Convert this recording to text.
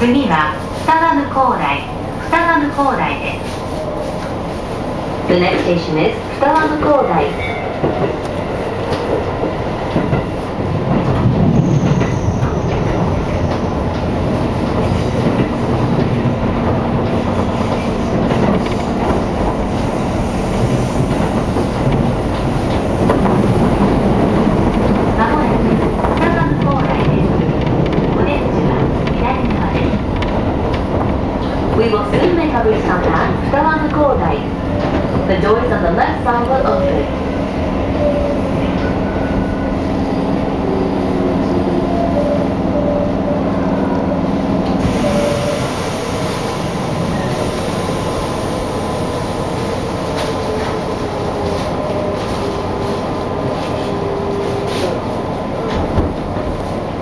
次は双葉向台。双葉向台です。The next station is 双葉向台。We will soon make a return at Stavanger Gordai. The doors on the left side will open.